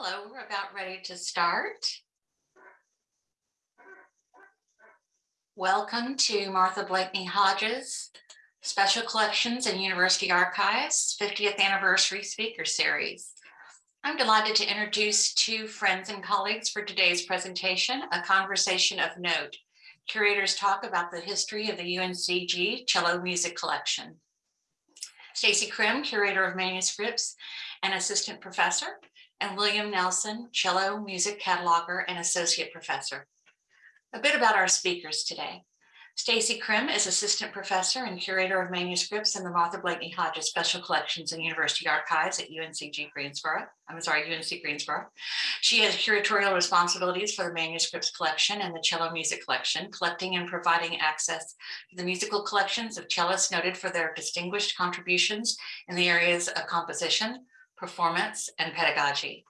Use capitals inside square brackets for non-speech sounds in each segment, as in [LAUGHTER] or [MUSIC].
Hello, we're about ready to start. Welcome to Martha Blakeney Hodges Special Collections and University Archives 50th Anniversary Speaker Series. I'm delighted to introduce two friends and colleagues for today's presentation, A Conversation of Note. Curators talk about the history of the UNCG Cello Music Collection. Stacy Krim, Curator of Manuscripts and Assistant Professor, and William Nelson, Cello Music Cataloger and Associate Professor. A bit about our speakers today. Stacy Krim is Assistant Professor and Curator of Manuscripts in the Martha Blakeney Hodges Special Collections and University Archives at UNCG Greensboro. I'm sorry, UNC Greensboro. She has curatorial responsibilities for the manuscripts collection and the cello music collection, collecting and providing access to the musical collections of cellists noted for their distinguished contributions in the areas of composition, performance, and pedagogy.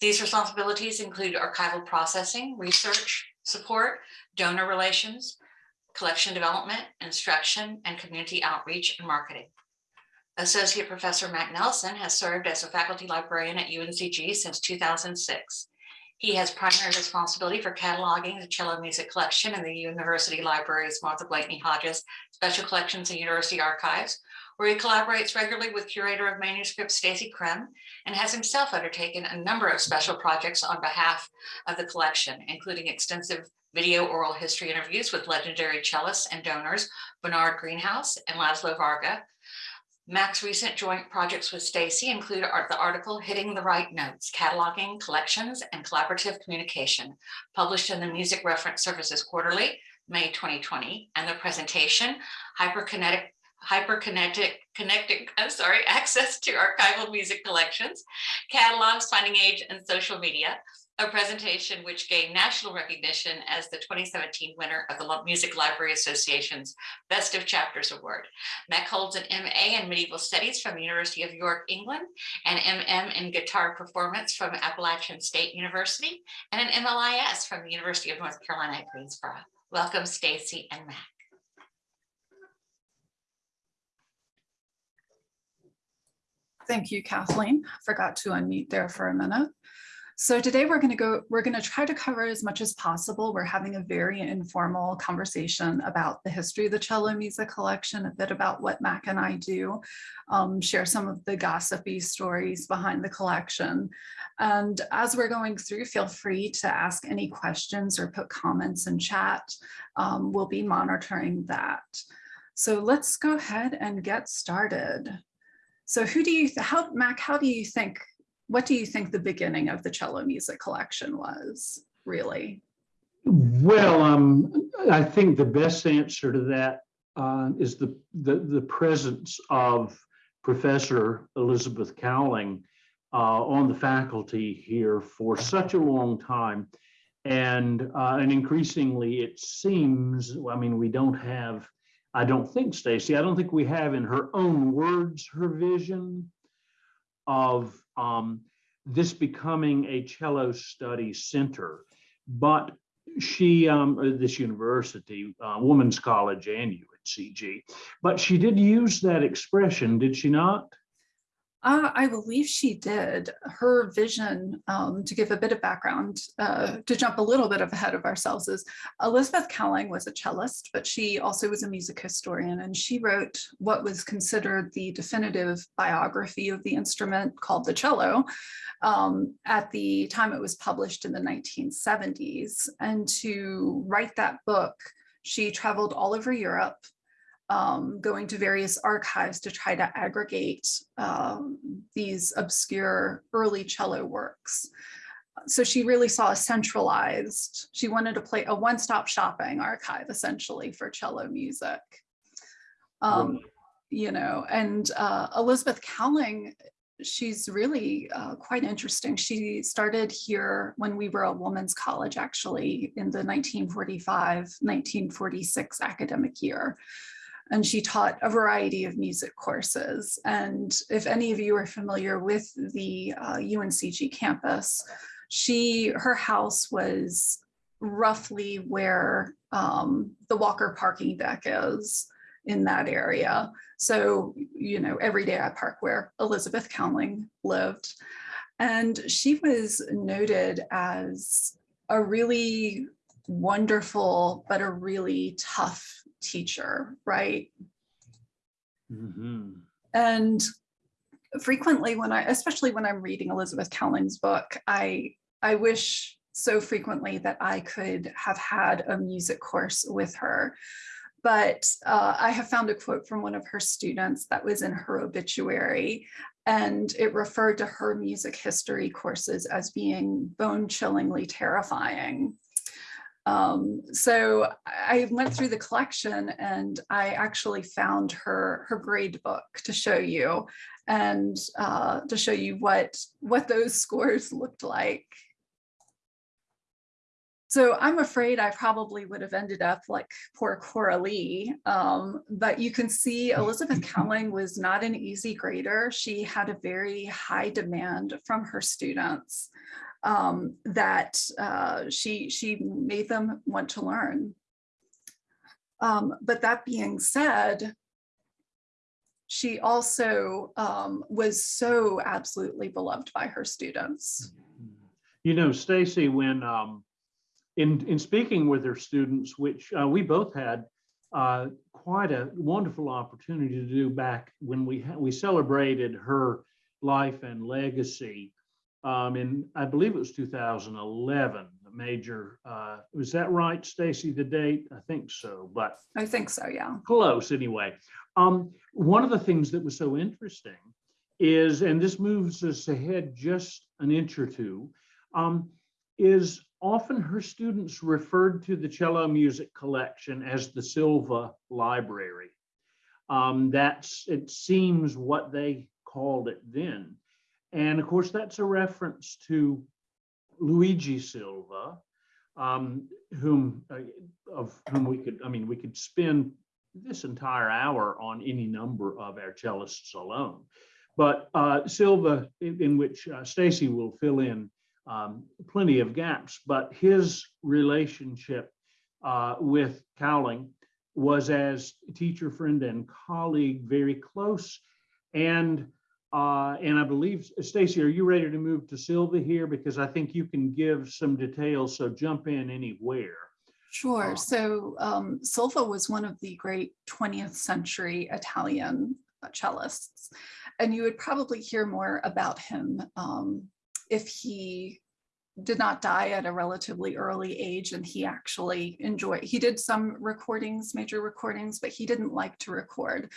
These responsibilities include archival processing, research, support, donor relations, collection development, instruction, and community outreach and marketing. Associate Professor Mac Nelson has served as a faculty librarian at UNCG since 2006. He has primary responsibility for cataloging the cello music collection in the University Library's Martha Blakeney Hodges Special Collections and University Archives, where he collaborates regularly with curator of manuscripts Stacy Krim and has himself undertaken a number of special projects on behalf of the collection, including extensive video oral history interviews with legendary cellists and donors, Bernard Greenhouse and Laszlo Varga. Mac's recent joint projects with Stacy include the article Hitting the Right Notes, Cataloging Collections and Collaborative Communication, published in the Music Reference Services Quarterly, May 2020, and the presentation Hyperkinetic hyperkinetic connected i'm sorry [LAUGHS] access to archival music collections catalogs finding aids and social media a presentation which gained national recognition as the 2017 winner of the Music Library Association's Best of Chapters Award. Mac holds an MA in Medieval Studies from the University of York, England, an MM in Guitar Performance from Appalachian State University, and an MLIS from the University of North Carolina at Greensboro. Welcome, Stacy and Mac. Thank you, Kathleen. Forgot to unmute there for a minute. So today we're going to go, we're going to try to cover as much as possible. We're having a very informal conversation about the history of the cello music collection, a bit about what Mac and I do, um, share some of the gossipy stories behind the collection. And as we're going through, feel free to ask any questions or put comments in chat. Um, we'll be monitoring that. So let's go ahead and get started. So who do you, how, Mac, how do you think what do you think the beginning of the cello music collection was, really? Well, um, I think the best answer to that uh, is the, the, the presence of Professor Elizabeth Cowling uh, on the faculty here for such a long time. And, uh, and increasingly it seems, I mean, we don't have, I don't think, Stacy, I don't think we have in her own words, her vision of um, this becoming a cello study center. But she, um, uh, this university, uh, Women's College and UNCG, but she did use that expression, did she not? Uh, I believe she did. Her vision, um, to give a bit of background, uh, to jump a little bit ahead of ourselves, is Elizabeth Cowling was a cellist, but she also was a music historian, and she wrote what was considered the definitive biography of the instrument called the cello um, at the time it was published in the 1970s. And to write that book, she traveled all over Europe um, going to various archives to try to aggregate um, these obscure early cello works. So she really saw a centralized, she wanted to play a one-stop shopping archive essentially for cello music. Um, you know, and uh, Elizabeth Cowling, she's really uh, quite interesting. She started here when we were a women's college actually in the 1945-1946 academic year and she taught a variety of music courses. And if any of you are familiar with the uh, UNCG campus, she, her house was roughly where um, the Walker parking deck is in that area. So, you know, every day I park where Elizabeth Cowling lived. And she was noted as a really wonderful, but a really tough teacher, right? Mhm. And frequently when I, especially when I'm reading Elizabeth Cowling's book, I, I wish so frequently that I could have had a music course with her. But uh, I have found a quote from one of her students that was in her obituary, and it referred to her music history courses as being bone chillingly terrifying. Um, so I went through the collection and I actually found her, her grade book to show you and uh, to show you what, what those [LAUGHS] scores looked like. So I'm afraid I probably would have ended up like poor Cora Lee, um, but you can see [LAUGHS] Elizabeth Cowling was not an easy grader. She had a very high demand from her students um, that uh, she, she made them want to learn. Um, but that being said, she also um, was so absolutely beloved by her students. You know, Stacy, when um, in in speaking with her students, which uh, we both had uh, quite a wonderful opportunity to do back when we we celebrated her life and legacy um, in I believe it was 2011. A major uh, was that right, Stacy? The date? I think so, but I think so, yeah. close anyway. Um, one of the things that was so interesting is, and this moves us ahead just an inch or two, um, is often her students referred to the cello music collection as the Silva Library. Um, that's, it seems what they called it then. And of course, that's a reference to Luigi Silva, um, whom, uh, of whom we could, I mean, we could spend this entire hour on any number of our cellists alone. But uh, Silva, in, in which uh, Stacy will fill in um, plenty of gaps, but his relationship uh, with Cowling was as teacher, friend, and colleague, very close. And uh, and I believe, Stacy, are you ready to move to Silva here? Because I think you can give some details, so jump in anywhere. Sure. Um, So um, Silva was one of the great 20th century Italian uh, cellists, and you would probably hear more about him um, if he did not die at a relatively early age and he actually enjoyed, he did some recordings, major recordings, but he didn't like to record.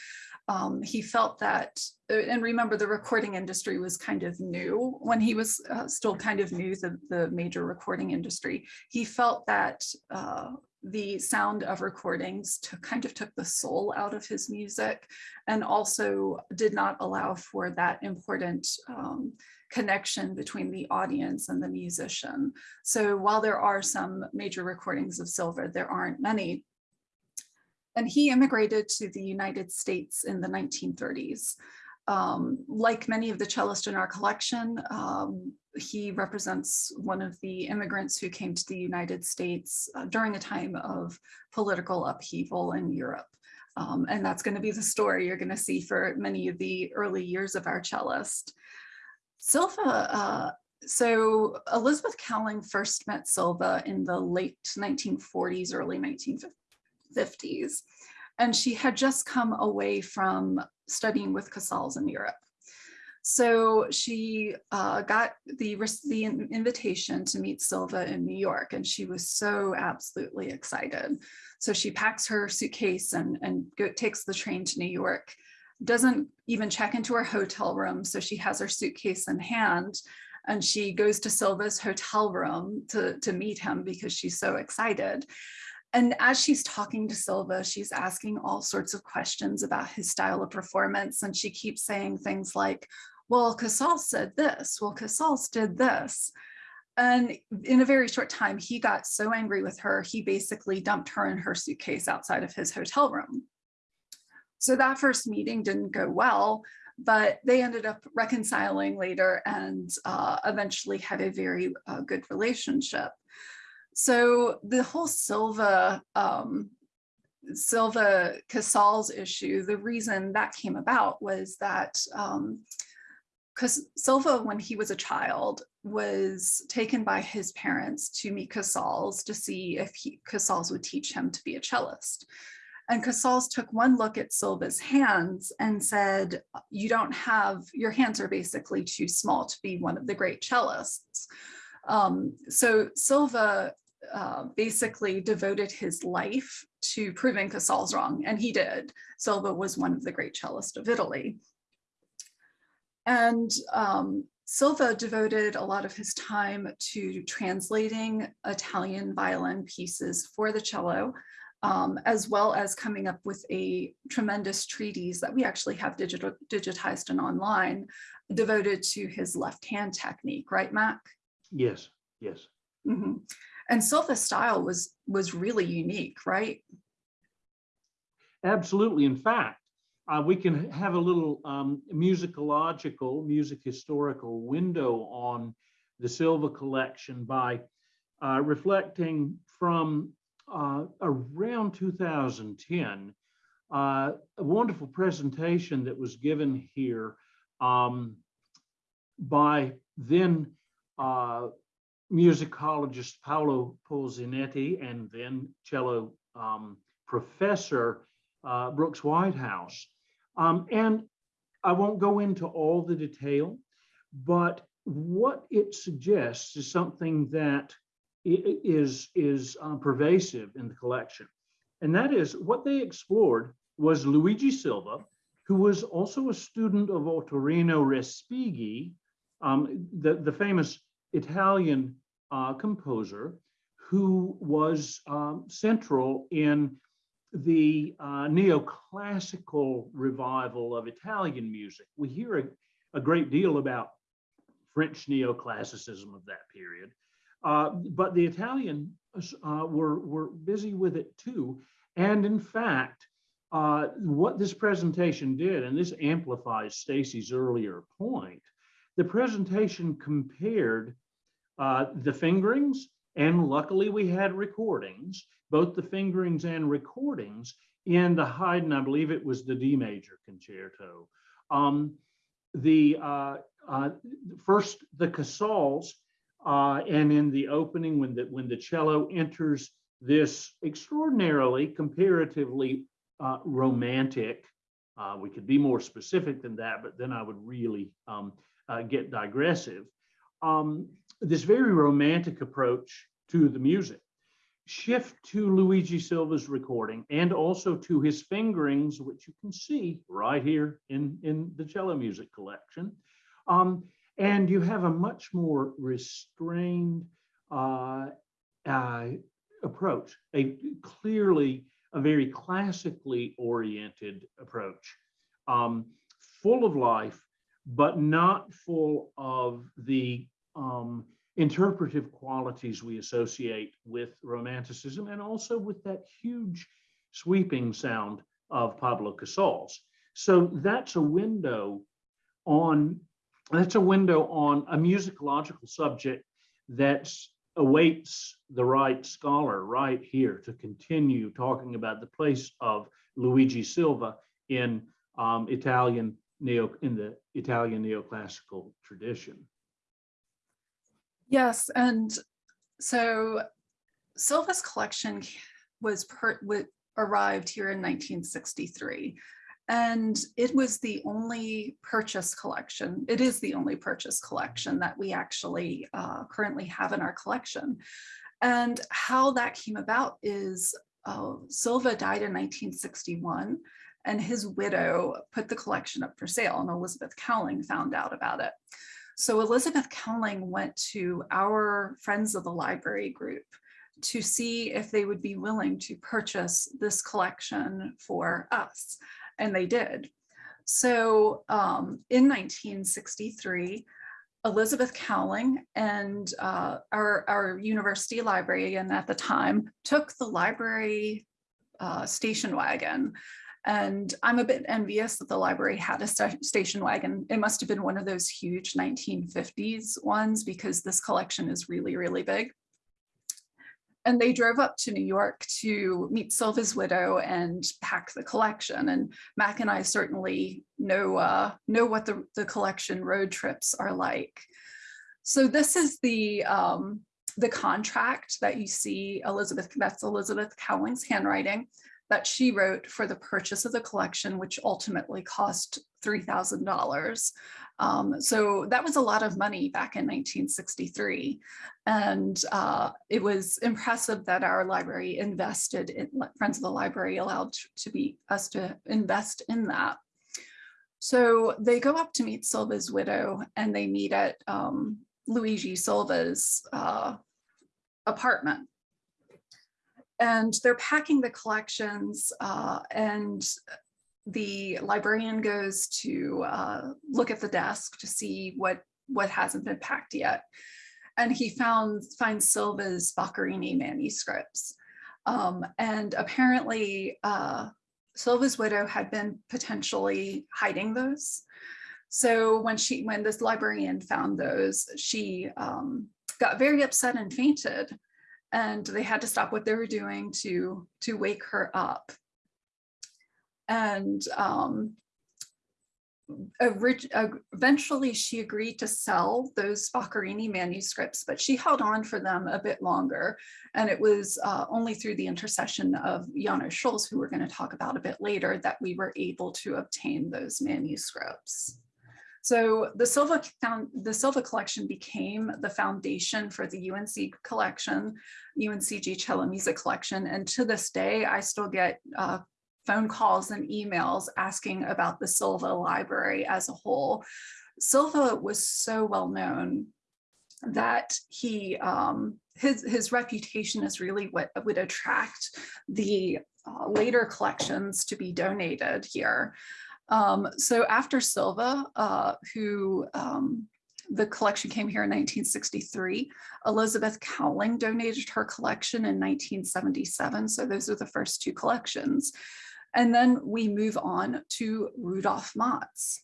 Um, he felt that, uh, and remember the recording industry was kind of new when he was uh, still kind of new, the, the major recording industry. He felt that uh, the sound of recordings to kind of took the soul out of his music and also did not allow for that important um, connection between the audience and the musician. So while there are some major recordings of Silva, there aren't many. And he immigrated to the United States in the 1930s. Um, like many of the cellists in our collection, um, he represents one of the immigrants who came to the United States uh, during a time of political upheaval in Europe. Um, and that's going to be the story you're going to see for many of the early years of our cellist. Silva, uh, so Elizabeth Cowling first met Silva in the late 1940s, early 1950s, and she had just come away from studying with Casals in Europe. So she uh, got the, the invitation to meet Silva in New York, and she was so absolutely excited. So she packs her suitcase and, and go, takes the train to New York doesn't even check into her hotel room. So she has her suitcase in hand and she goes to Silva's hotel room to, to meet him because she's so excited. And as she's talking to Silva, she's asking all sorts of questions about his style of performance. And she keeps saying things like, well, Casals said this, well, Casals did this. And in a very short time, he got so angry with her, he basically dumped her and her suitcase outside of his hotel room. So that first meeting didn't go well, but they ended up reconciling later and uh, eventually had a very uh, good relationship. So the whole Silva, um, Silva Casals issue, the reason that came about was that um, because Silva, when he was a child, was taken by his parents to meet Casals to see if he, Casals would teach him to be a cellist. And Casals took one look at Silva's hands and said, you don't have, your hands are basically too small to be one of the great cellists. Um, so Silva uh, basically devoted his life to proving Casals wrong, and he did. Silva was one of the great cellists of Italy. And um, Silva devoted a lot of his time to translating Italian violin pieces for the cello, um, as well as coming up with a tremendous treatise that we actually have digital, digitized and online devoted to his left hand technique, right, Mac? Yes, yes. Mhm. And Silva's style was was really unique, right? Absolutely. In fact, uh, we can have a little um, musicological, music historical window on the Silva collection by uh, reflecting from uh, around 2010, uh, a wonderful presentation that was given here um, by then uh, musicologist Paolo Polzinetti and then cello um, professor uh, Brooks Whitehouse. Um, and I won't go into all the detail, but what it suggests is something that is, is uh, pervasive in the collection. And that is what they explored was Luigi Silva, who was also a student of Ottorino Respighi, um, the, the famous Italian uh, composer who was um, central in the uh, neoclassical revival of Italian music. We hear a, a great deal about French neoclassicism of that period, uh, but the Italians uh, were, were busy with it too. And in fact, uh, what this presentation did, and this amplifies Stacy's earlier point, the presentation compared uh, the fingerings, and luckily we had recordings, both the fingerings and recordings in the Haydn, I believe it was the D major concerto. Um, the uh, uh, first the Casals, uh, and in the opening when the when the cello enters this extraordinarily comparatively uh, romantic. Uh, we could be more specific than that, but then I would really um, uh, get digressive. Um, this very romantic approach to the music. Shift to Luigi Silva's recording and also to his fingerings, which you can see right here in, in the cello music collection. Um, and you have a much more restrained uh, uh, approach, a clearly a very classically oriented approach, um, full of life, but not full of the um, interpretive qualities we associate with romanticism and also with that huge sweeping sound of Pablo Casals. So that's a window on that's a window on a musicological subject that awaits the right scholar right here to continue talking about the place of Luigi Silva in um, Italian neo in the Italian neoclassical tradition. Yes, and so Silva's collection was per, wa- arrived here in 1963. And it was the only purchase collection. It is the only purchase collection that we actually uh, currently have in our collection. And how that came about is uh, Silva died in 1961 and his widow put the collection up for sale and Elizabeth Cowling found out about it. So Elizabeth Cowling went to our Friends of the Library group to see if they would be willing to purchase this collection for us, and they did. So um, in 1963, Elizabeth Cowling and uh, our, our university librarian at the time took the library uh, station wagon and I'm a bit envious that the library had a sta- station wagon. It must have been one of those huge 1950s ones because this collection is really, really big. And they drove up to New York to meet Silva's widow and pack the collection. And Mac and I certainly know, uh, know what the, the collection road trips are like. So this is the, um, the contract that you see Elizabeth, that's Elizabeth Cowling's handwriting that she wrote for the purchase of the collection, which ultimately cost $3,000. Um, so that was a lot of money back in 1963. And uh, it was impressive that our library invested in, Friends of the Library allowed to be us to invest in that. So they go up to meet Silva's widow and they meet at um, Luigi Silva's uh, apartment and they're packing the collections uh, and the librarian goes to uh, look at the desk to see what what hasn't been packed yet. And he found finds silva's boccherini manuscripts. Um, and apparently uh, silva's widow had been potentially hiding those. So when she when this librarian found those she um, got very upset and fainted and they had to stop what they were doing to to wake her up and um, eventually she agreed to sell those Boccherini manuscripts, but she held on for them a bit longer. And it was uh, only through the intercession of Janos Scholz, who we're going to talk about a bit later, that we were able to obtain those manuscripts. So the Silva, the Silva collection became the foundation for the UNC collection, UNCG Cello Music Collection. And to this day, I still get uh, phone calls and emails asking about the Silva library as a whole. Silva was so well known that he um, his his reputation is really what would attract the uh, later collections to be donated here. Um, so after Silva, uh, who um, the collection came here in 1963, Elizabeth Cowling donated her collection in 1977. So those are the first two collections. And then we move on to Rudolf Matz.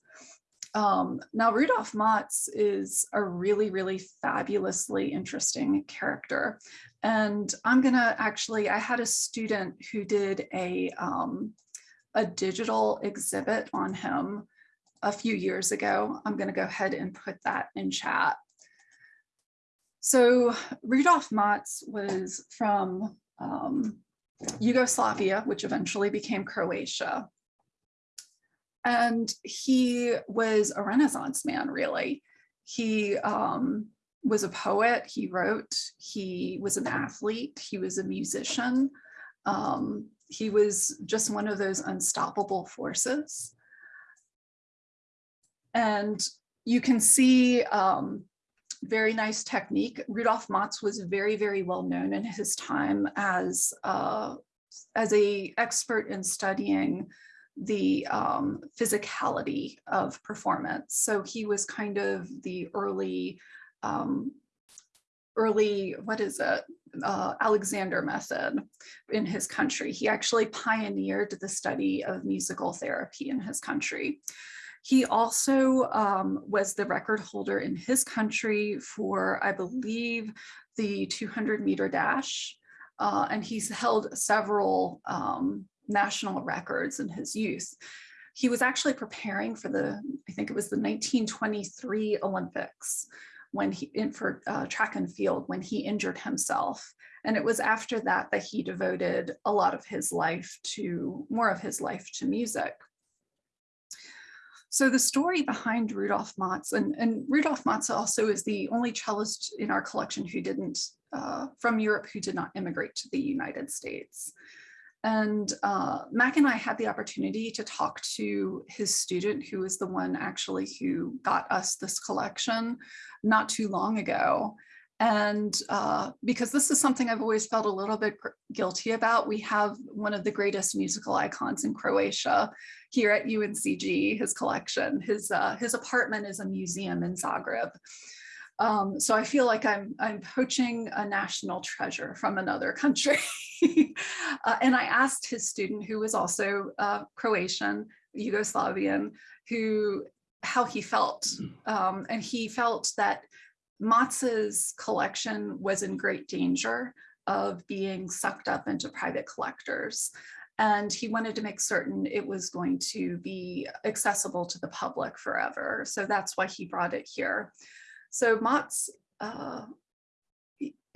Um, now, Rudolf Matz is a really, really fabulously interesting character. And I'm gonna actually, I had a student who did a, um, a digital exhibit on him a few years ago. I'm going to go ahead and put that in chat. So Rudolf Matz was from um, Yugoslavia, which eventually became Croatia. And he was a Renaissance man, really. He um, was a poet, he wrote, he was an athlete, he was a musician. Um, he was just one of those unstoppable forces. And you can see um, very nice technique. Rudolf Matz was very, very well known in his time as, uh, as a expert in studying the um, physicality of performance. So he was kind of the early, um, early, what is it? uh, Alexander method in his country. He actually pioneered the study of musical therapy in his country. He also um, was the record holder in his country for, I believe, the 200 meter dash. Uh, and he's held several um, national records in his youth. He was actually preparing for the, I think it was the 1923 Olympics when he in for uh, track and field when he injured himself. And it was after that that he devoted a lot of his life to more of his life to music. So the story behind Rudolf Matz, and, and Rudolf Matz also is the only cellist in our collection who didn't, uh, from Europe, who did not immigrate to the United States. And uh, Mac and I had the opportunity to talk to his student, who was the one actually who got us this collection not too long ago. And uh, because this is something I've always felt a little bit guilty about, we have one of the greatest musical icons in Croatia here at UNCG, his collection. His, uh, his apartment is a museum in Zagreb. Um, so I feel like I'm, I'm poaching a national treasure from another country. [LAUGHS] uh, and I asked his student, who was also uh, Croatian, Yugoslavian, who how he felt. Um, and he felt that Matz's collection was in great danger of being sucked up into private collectors. And he wanted to make certain it was going to be accessible to the public forever. So that's why he brought it here. So Matz uh,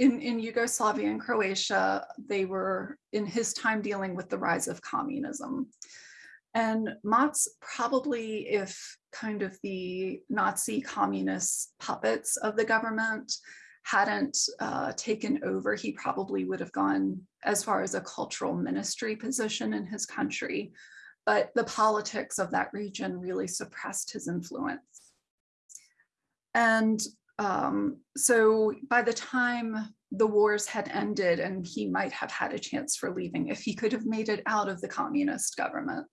in, in Yugoslavia and Croatia, they were in his time dealing with the rise of communism. And Matz probably, if kind of the Nazi communist puppets of the government hadn't uh, taken over, he probably would have gone as far as a cultural ministry position in his country. But the politics of that region really suppressed his influence. And um, so by the time the wars had ended and he might have had a chance for leaving, if he could have made it out of the communist government,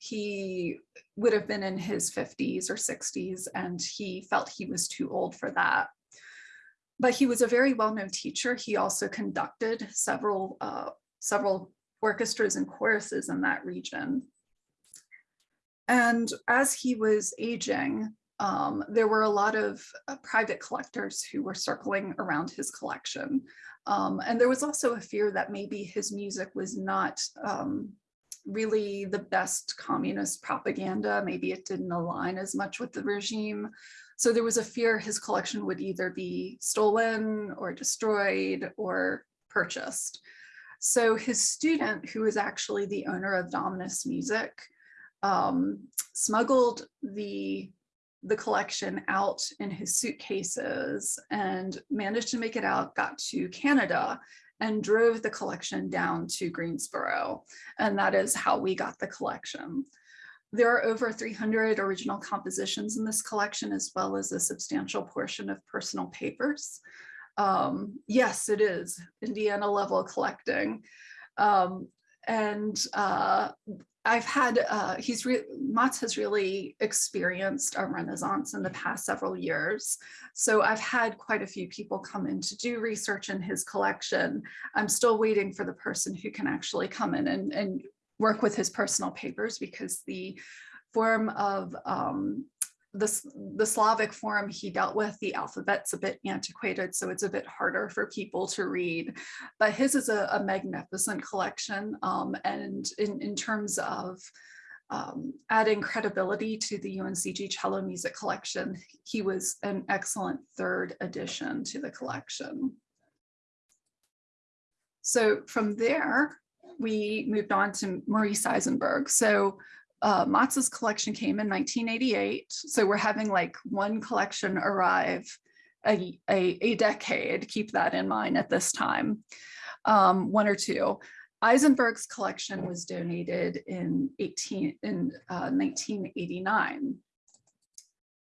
he would have been in his 50s or 60s and he felt he was too old for that. But he was a very well-known teacher. He also conducted several, uh, several orchestras and choruses in that region. And as he was aging, um, there were a lot of uh, private collectors who were circling around his collection. Um, and there was also a fear that maybe his music was not um, really the best communist propaganda. Maybe it didn't align as much with the regime. So there was a fear his collection would either be stolen or destroyed or purchased. So his student, who is actually the owner of Dominis Music, um, smuggled the the collection out in his suitcases and managed to make it out, got to Canada and drove the collection down to Greensboro. And that is how we got the collection. There are over 300 original compositions in this collection, as well as a substantial portion of personal papers. Um, yes, it is Indiana level collecting. Um, and uh, I've had, uh, he's, re Matz has really experienced a renaissance in the past several years. So I've had quite a few people come in to do research in his collection. I'm still waiting for the person who can actually come in and, and work with his personal papers because the form of um, the, the Slavic form he dealt with, the alphabet's a bit antiquated, so it's a bit harder for people to read. But his is a, a magnificent collection. Um, and in, in terms of um, adding credibility to the UNCG cello music collection, he was an excellent third addition to the collection. So from there, we moved on to Maurice Eisenberg. So uh, Matz's collection came in 1988. So we're having like one collection arrive a, a, a decade, keep that in mind at this time, um, one or two. Eisenberg's collection was donated in 18 in uh, 1989.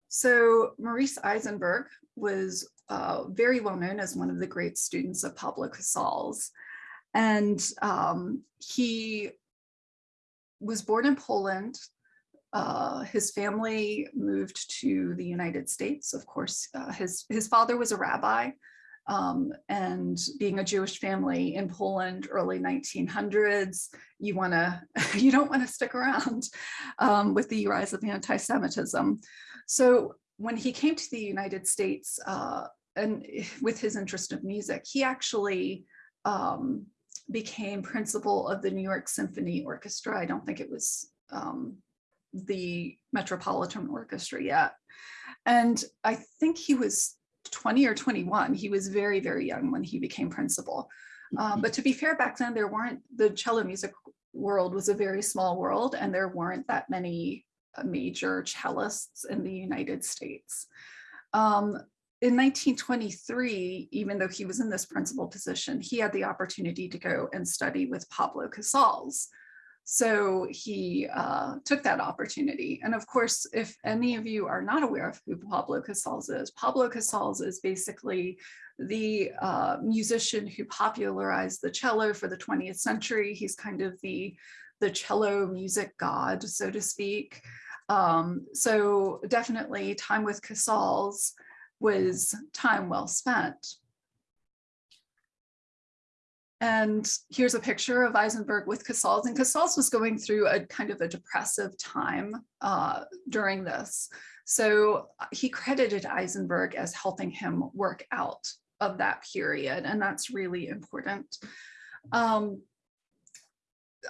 So Maurice Eisenberg was uh, very well known as one of the great students of Pablo Casals. And um, he was born in Poland. Uh, his family moved to the United States. Of course, uh, his, his father was a rabbi um, and being a Jewish family in Poland, early 1900s, you wanna, [LAUGHS] you don't wanna stick around um, with the rise of anti-Semitism. So when he came to the United States uh, and with his interest of music, he actually um, became principal of the New York Symphony Orchestra. I don't think it was um, the Metropolitan Orchestra yet. And I think he was 20 or 21. He was very, very young when he became principal. Um, but to be fair, back then there weren't, the cello music world was a very small world and there weren't that many uh, major cellists in the United States. Um, in 1923, even though he was in this principal position, he had the opportunity to go and study with Pablo Casals. So he uh, took that opportunity. And of course, if any of you are not aware of who Pablo Casals is, Pablo Casals is basically the uh, musician who popularized the cello for the 20th century. He's kind of the, the cello music god, so to speak. Um, so definitely time with Casals was time well spent. And here's a picture of Eisenberg with Casals. And Casals was going through a kind of a depressive time uh, during this. So uh, he credited Eisenberg as helping him work out of that period, and that's really important. Um,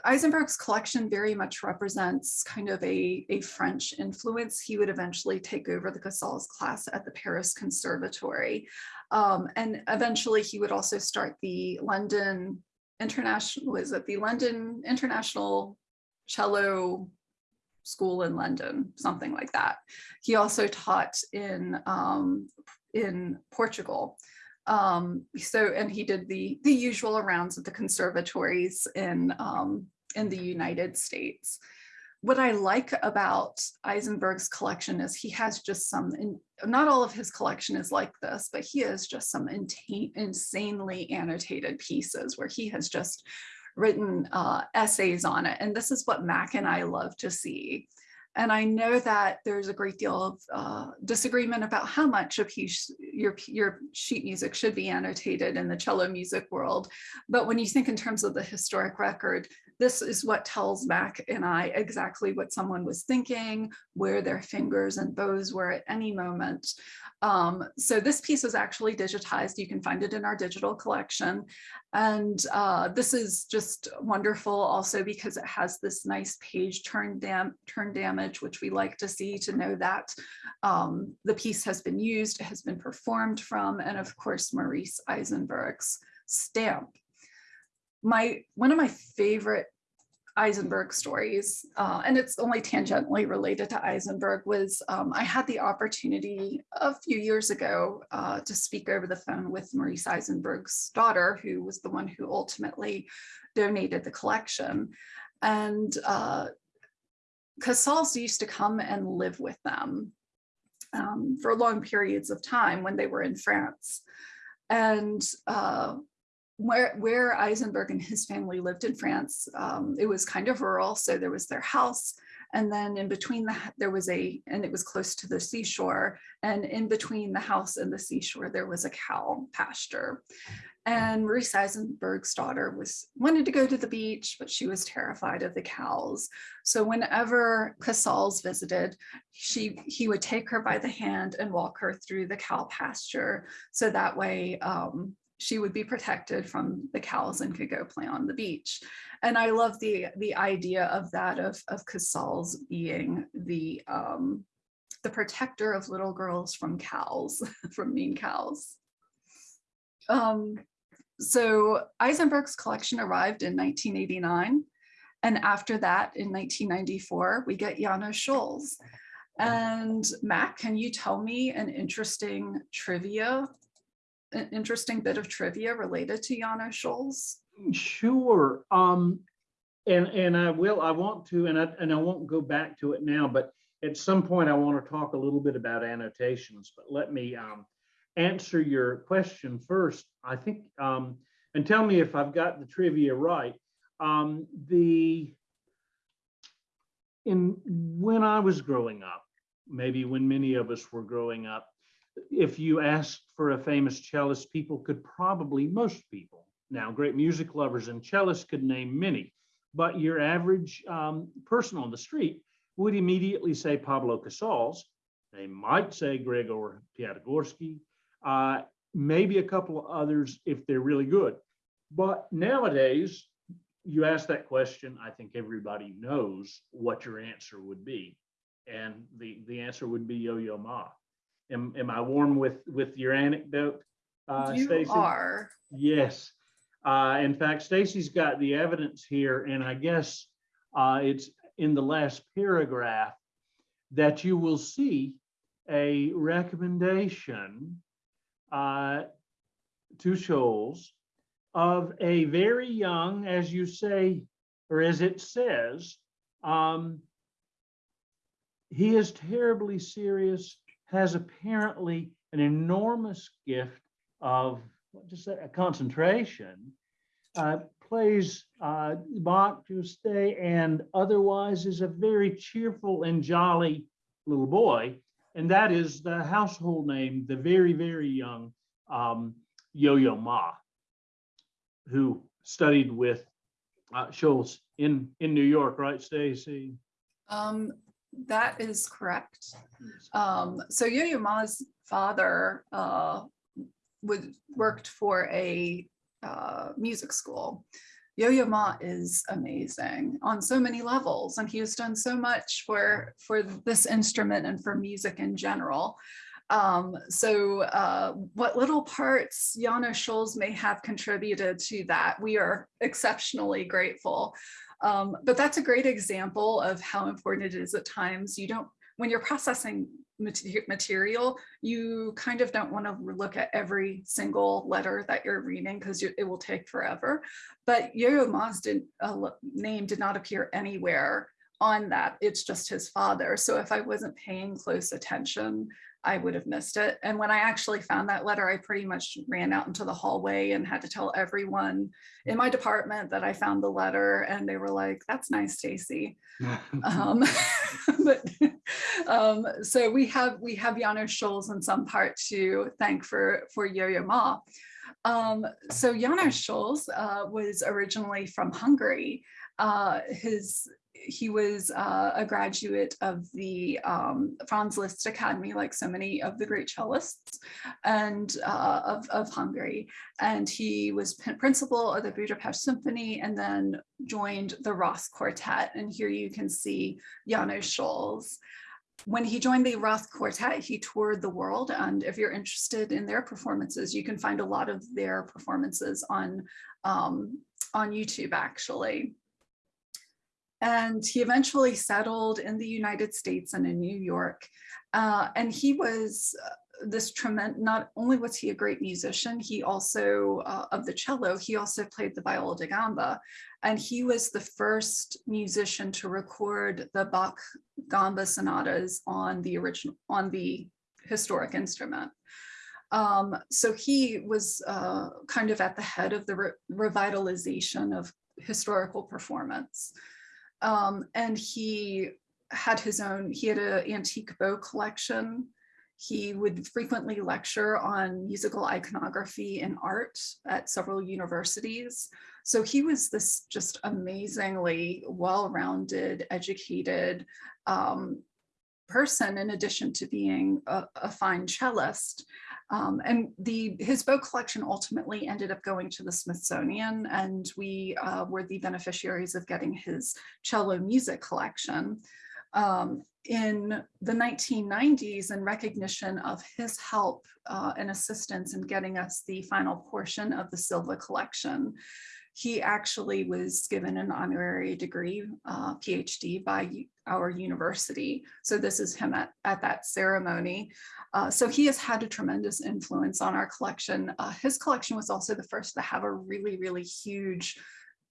Eisenberg's collection very much represents kind of a, a French influence. He would eventually take over the Casals class at the Paris Conservatory. Um, and eventually he would also start the London International, was it the London International Cello School in London, something like that. He also taught in, um, in Portugal. Um, so, and he did the, the usual rounds of the conservatories in, um, in the United States. What I like about Eisenberg's collection is he has just some, in- not all of his collection is like this, but he has just some insanely annotated pieces where he has just written uh, essays on it. And this is what Mac and I love to see. And I know that there's a great deal of uh, disagreement about how much of your, your sheet music should be annotated in the cello music world. But when you think in terms of the historic record, this is what tells Mac and I exactly what someone was thinking, where their fingers and bows were at any moment. Um, so this piece is actually digitized. You can find it in our digital collection. And uh, this is just wonderful also because it has this nice page turn dam turn damage, which we like to see to know that um, the piece has been used, has been performed from, and of course, Maurice Eisenberg's stamp. My, one of my favorite Eisenberg stories, uh, and it's only tangentially related to Eisenberg, was um, I had the opportunity a few years ago uh, to speak over the phone with Maurice Eisenberg's daughter, who was the one who ultimately donated the collection. And uh, Casals used to come and live with them um, for long periods of time when they were in France. And uh, where, where Eisenberg and his family lived in France, um, it was kind of rural. So there was their house. And then in between the, there was a, and it was close to the seashore. And in between the house and the seashore, there was a cow pasture. And Maurice Eisenberg's daughter was wanted to go to the beach, but she was terrified of the cows. So whenever Casals visited, she he would take her by the hand and walk her through the cow pasture. So that way um, she would be protected from the cows and could go play on the beach. And I love the the idea of that of of Casals being the um, the protector of little girls from cows, [LAUGHS] from mean cows. Um, so Eisenberg's collection arrived in 1989. And after that, in 1994, we get Janos Scholz. And Matt, can you tell me an interesting trivia, an interesting bit of trivia related to Janos Scholz? Sure. Um, and, and I will, I want to, and I, and I won't go back to it now, but at some point I want to talk a little bit about annotations, but let me, um, answer your question first. I think, um, and tell me if I've got the trivia right. Um, the, in, when I was growing up, maybe when many of us were growing up, if you asked for a famous cellist, people could probably, most people, now great music lovers and cellists could name many, but your average um, person on the street would immediately say Pablo Casals. They might say Gregor Piatigorsky, uh, maybe a couple of others if they're really good. But nowadays, you ask that question, I think everybody knows what your answer would be. And the, the answer would be Yo-Yo Ma. Am, am I warm with, with your anecdote, uh, you Stacy? are. Yes. Uh, in fact, Stacy's got the evidence here, and I guess uh, it's in the last paragraph that you will see a recommendation uh, to Scholz of a very young, as you say, or as it says, um, he is terribly serious, has apparently an enormous gift of say, a concentration, uh, plays uh, Bach to stay, and otherwise is a very cheerful and jolly little boy. And that is the household name, the very, very young um, Yo-Yo Ma, who studied with uh, Scholz in, in New York, right, Stacy? Um, that is correct. Um, so Yo-Yo Ma's father uh, would, worked for a uh, music school. Yo-Yo Ma is amazing on so many levels, and he has done so much for, for this instrument and for music in general. Um, so uh, what little parts Janos Scholz may have contributed to that, we are exceptionally grateful. Um, but that's a great example of how important it is at times. You don't, when you're processing material, you kind of don't want to look at every single letter that you're reading because it will take forever. But Yo-Yo Ma's did, uh, name did not appear anywhere on that. It's just his father. So if I wasn't paying close attention, I would have missed it. And when I actually found that letter, I pretty much ran out into the hallway and had to tell everyone in my department that I found the letter. And they were like, that's nice, Stacy. [LAUGHS] Um, [LAUGHS] but um, so we have we have Janos Scholz in some part to thank for for Yo-Yo Ma. Um, so Janos Scholz uh, was originally from Hungary. Uh, his he was uh, a graduate of the um, Franz Liszt Academy, like so many of the great cellists, and uh, of, of Hungary. And he was principal of the Budapest Symphony and then joined the Roth Quartet. And here you can see Janos Scholz. When he joined the Roth Quartet, he toured the world. And if you're interested in their performances, you can find a lot of their performances on, um, on YouTube, actually. And he eventually settled in the United States and in New York. Uh, and he was uh, this tremendous, not only was he a great musician, he also, uh, of the cello, he also played the viola da gamba. And he was the first musician to record the Bach gamba sonatas on the original, on the historic instrument. Um, so he was uh, kind of at the head of the re revitalization of historical performance. Um, and he had his own, he had an antique bow collection. He would frequently lecture on musical iconography and art at several universities. So he was this just amazingly well-rounded, educated um, person in addition to being a, a fine cellist. Um, and the his bow collection ultimately ended up going to the Smithsonian and we uh, were the beneficiaries of getting his cello music collection. Um, in the 1990s, in recognition of his help uh, and assistance in getting us the final portion of the Silva collection, he actually was given an honorary degree, uh, PhD by our university. So this is him at, at that ceremony. Uh, so he has had a tremendous influence on our collection. Uh, his collection was also the first to have a really, really huge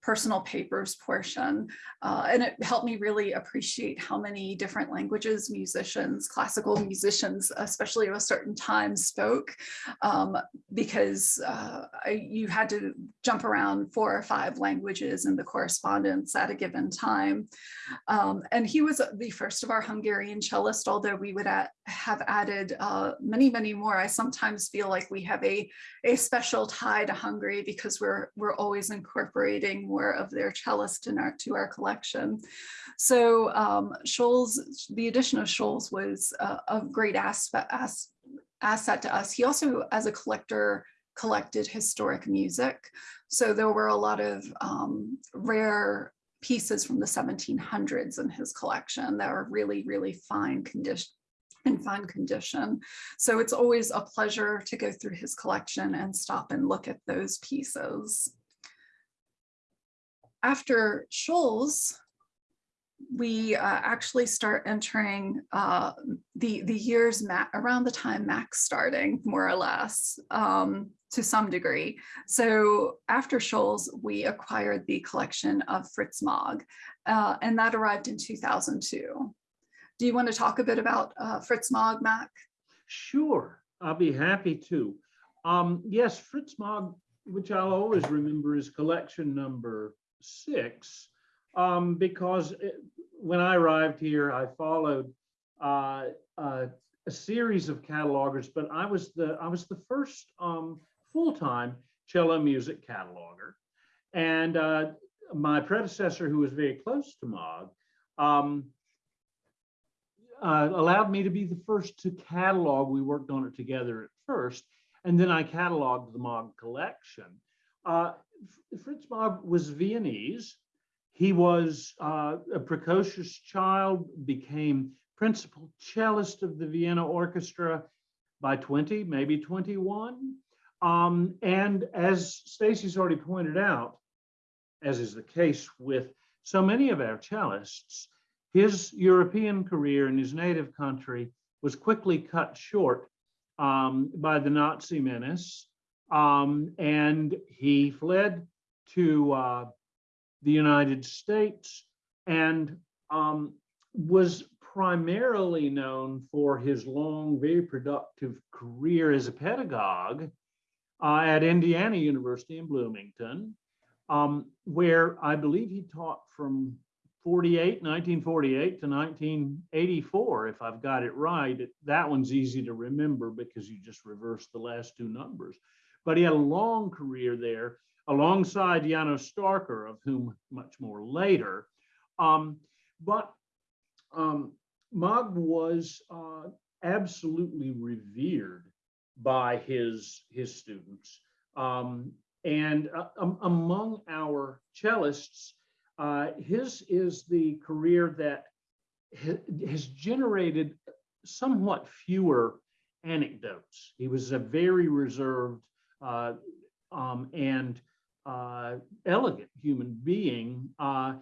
personal papers portion. Uh, and it helped me really appreciate how many different languages musicians, classical musicians, especially of a certain time spoke, um, because uh, I, you had to jump around four or five languages in the correspondence at a given time. Um, and he was the first of our Hungarian cellist, although we would at, have added uh, many, many more. I sometimes feel like we have a, a special tie to Hungary because we're, we're always incorporating more of their cellist in our, to our collection. So um, Scholz, the addition of Scholz was uh, a great aspect, as, asset to us. He also, as a collector, collected historic music. So there were a lot of um, rare pieces from the 1700s in his collection that are really, really fine condition in fine condition. So it's always a pleasure to go through his collection and stop and look at those pieces. After Scholz, we uh, actually start entering uh, the, the years around the time Max starting, more or less, um, to some degree. So after Scholz, we acquired the collection of Fritz Magg, uh, and that arrived in 2002. Do you want to talk a bit about uh, Fritz Magg, Mac? Sure, I'll be happy to. Um, yes, Fritz Magg, which I'll always remember is collection number six, um, because it, when I arrived here, I followed uh, uh, a series of catalogers, but I was the I was the first um, full-time cello music cataloger, and uh, my predecessor, who was very close to Magg, um, uh, allowed me to be the first to catalog. We worked on it together at first. and then I cataloged the Magg collection. Fritz Magg was Viennese. He was uh, a precocious child, became principal cellist of the Vienna Orchestra by 20, maybe 21. Um, and as Stacy's already pointed out, as is the case with so many of our cellists, his European career in his native country was quickly cut short um, by the Nazi menace. Um, and he fled to uh, the United States and um, was primarily known for his long, very productive career as a pedagogue uh, at Indiana University in Bloomington, um, where I believe he taught from 48, 1948 to 1984, if I've got it right. That one's easy to remember because you just reverse the last two numbers. But he had a long career there alongside Janos Starker, of whom much more later. Um, but um, Magg was uh, absolutely revered by his, his students. Um, and uh, um, among our cellists, uh, his is the career that ha- has generated somewhat fewer anecdotes. He was a very reserved uh, um, and uh, elegant human being. Uh,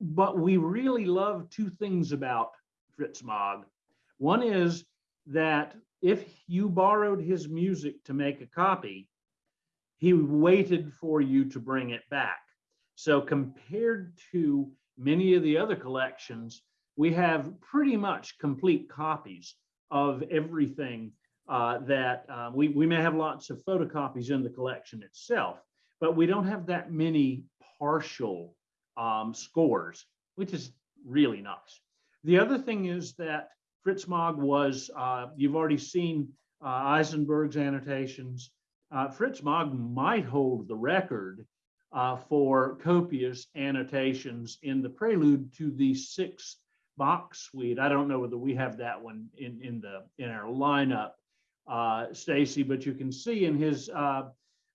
but we really love two things about Fritz Magg. One is that if you borrowed his music to make a copy, he waited for you to bring it back. So compared to many of the other collections, we have pretty much complete copies of everything uh, that uh, we, we may have lots of photocopies in the collection itself, but we don't have that many partial um, scores, which is really nice. The other thing is that Fritz Magg was, uh, you've already seen uh, Eisenberg's annotations. Uh, Fritz Magg might hold the record for copious annotations in the prelude to the sixth Bach suite. I don't know whether we have that one in, in the in our lineup, uh, Stacy, but you can see in his uh,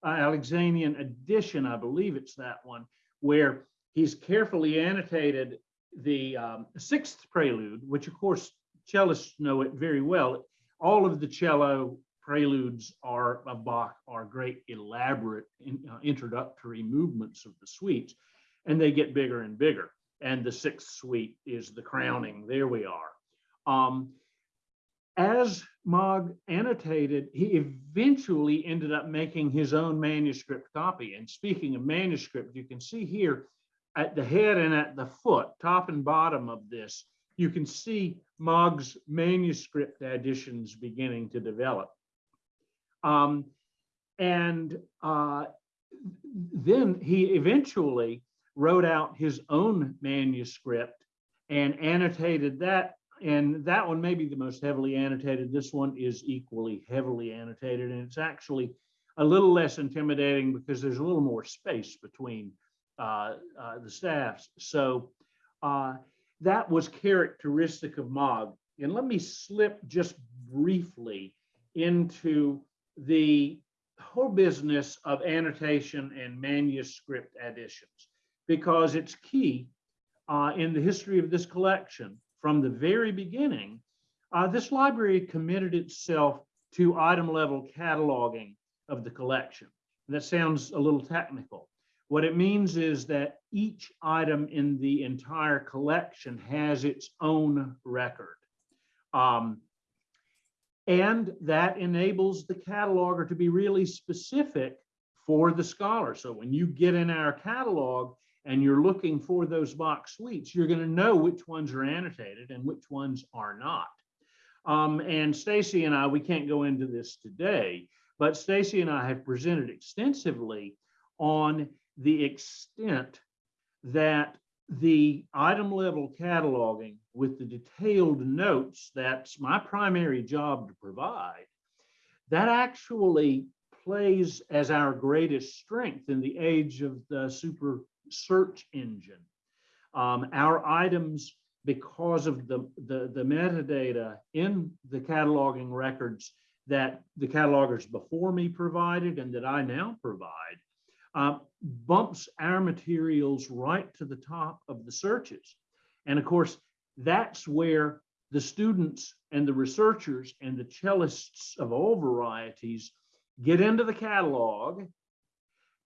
Alexanian edition, I believe it's that one, where he's carefully annotated the um, sixth prelude, which of course cellists know it very well. All of the cello preludes are of Bach are great elaborate in, uh, introductory movements of the suites, and they get bigger and bigger. And the sixth suite is the crowning. There we are. Um, as Magg annotated, he eventually ended up making his own manuscript copy. And speaking of manuscript, you can see here at the head and at the foot, top and bottom of this, you can see Magg's manuscript additions beginning to develop. Um, and uh, then he eventually wrote out his own manuscript and annotated that. And that one may be the most heavily annotated. This one is equally heavily annotated. And it's actually a little less intimidating because there's a little more space between uh, uh, the staffs. So uh, that was characteristic of Magg. And let me slip just briefly into the whole business of annotation and manuscript additions because it's key uh, in the history of this collection. From the very beginning, uh, this library committed itself to item level cataloging of the collection. That sounds a little technical. What it means is that each item in the entire collection has its own record. Um, and that enables the cataloger to be really specific for the scholar. So when you get in our catalog and you're looking for those Bach suites, you're going to know which ones are annotated and which ones are not. Um, and Stacy and I, we can't go into this today, but Stacy and I have presented extensively on the extent that the item level cataloging with the detailed notes, that's my primary job to provide, that actually plays as our greatest strength in the age of the super search engine. Um, our items, because of the, the, the metadata in the cataloging records, that the catalogers before me provided and that I now provide uh, bumps our materials right to the top of the searches. And of course, that's where the students and the researchers and the cellists of all varieties get into the catalog.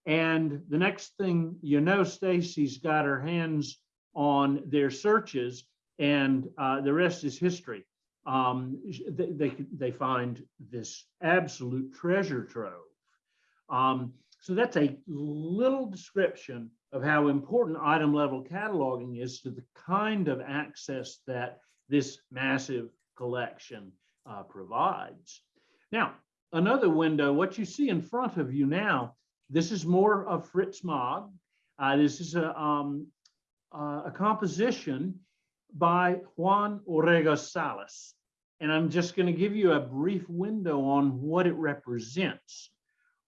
And the next thing you know, Stacy's got her hands on their searches and uh, the rest is history. Um, they, they, they find this absolute treasure trove. Um, so that's a little description of how important item level cataloging is to the kind of access that this massive collection uh, provides. Now, another window, what you see in front of you now, this is more of Fritz Magg. Uh, this is a, um, uh, a composition by Juan Orrego Salas. And I'm just going to give you a brief window on what it represents.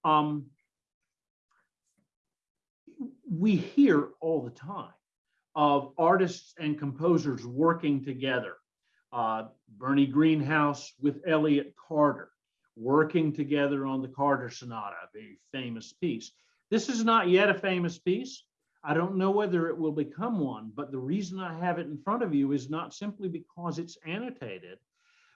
Um, we hear all the time of artists and composers working together. Uh, Bernie Greenhouse with Elliott Carter, working together on the Carter Sonata, a very famous piece. This is not yet a famous piece. I don't know whether it will become one, but the reason I have it in front of you is not simply because it's annotated,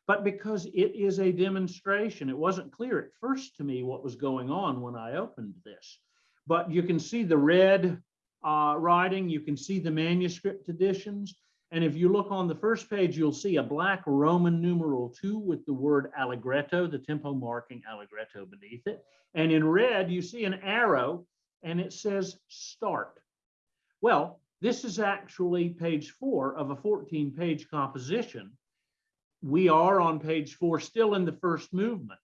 but because it is a demonstration. It wasn't clear at first to me what was going on when I opened this, but you can see the red uh, writing, you can see the manuscript editions, and if you look on the first page, you'll see a black Roman numeral two with the word allegretto, the tempo marking allegretto beneath it. And in red, you see an arrow and it says start. Well, this is actually page four of a 14 page composition. We are on page four, still in the first movement,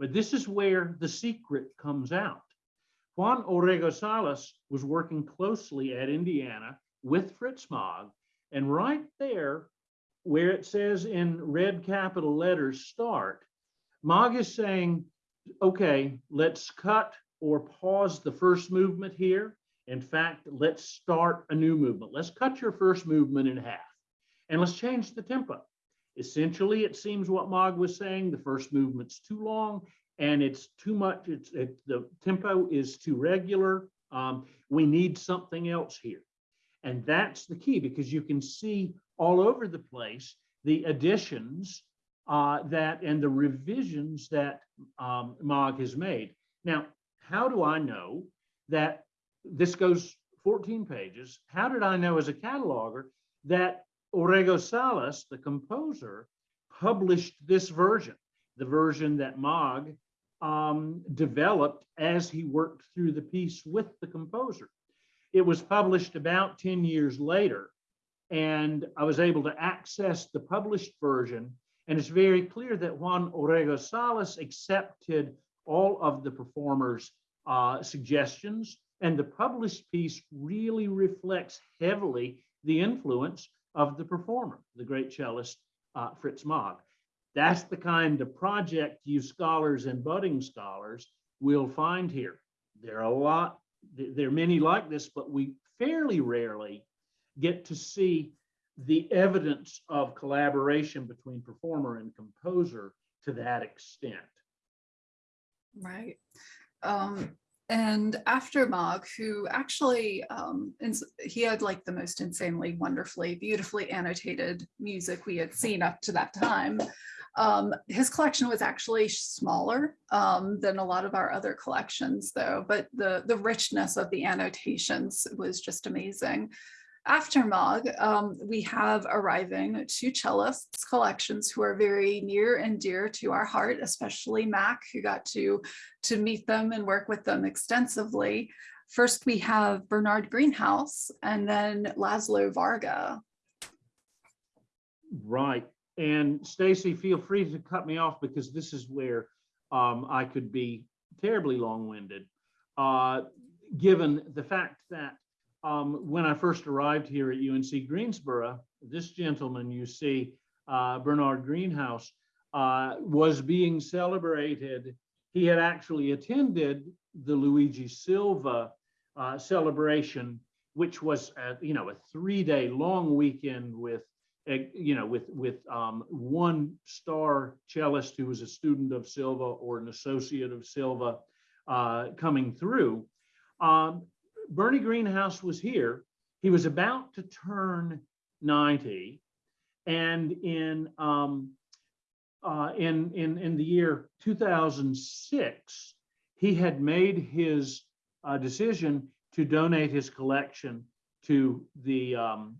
but this is where the secret comes out. Juan Orrego Salas was working closely at Indiana with Fritz Magg, and right there, where it says in red capital letters, start, Magg is saying, okay, let's cut or pause the first movement here. In fact, let's start a new movement. Let's cut your first movement in half and let's change the tempo. Essentially, it seems what Magg was saying, the first movement's too long and it's too much, it's, it, the tempo is too regular. Um, we need something else here. And that's the key because you can see all over the place the additions uh, that and the revisions that um, Magg has made. Now, how do I know that this goes 14 pages? How did I know as a cataloger that Orrego Salas, the composer, published this version, the version that Magg um, developed as he worked through the piece with the composer? It was published about 10 years later, and I was able to access the published version. And it's very clear that Juan Orrego Salas accepted all of the performers' uh, suggestions, and the published piece really reflects heavily the influence of the performer, the great cellist uh, Fritz Magg. That's the kind of project you scholars and budding scholars will find here. There are a lot there are many like this, but we fairly rarely get to see the evidence of collaboration between performer and composer to that extent. Right. Um, and after Magg, who actually, um, he had like the most insanely, wonderfully, beautifully annotated music we had seen up to that time. Um, his collection was actually smaller um, than a lot of our other collections though, but the, the richness of the annotations was just amazing. After Magg, um, we have arriving two cellists collections who are very near and dear to our heart, especially Mac, who got to, to meet them and work with them extensively. First, we have Bernard Greenhouse and then Laszlo Varga. Right. And Stacy, feel free to cut me off because this is where um, I could be terribly long-winded. Uh, given the fact that um, when I first arrived here at UNC Greensboro, this gentleman you see, uh, Bernard Greenhouse, uh, was being celebrated. He had actually attended the Luigi Silva uh, celebration, which was, a, you know, a three-day long weekend with you know, with, with um, one star cellist who was a student of Silva or an associate of Silva uh, coming through. Um, Bernie Greenhouse was here. He was about to turn 90. And in, um, uh, in, in, in the year 2006, he had made his uh, decision to donate his collection to the um,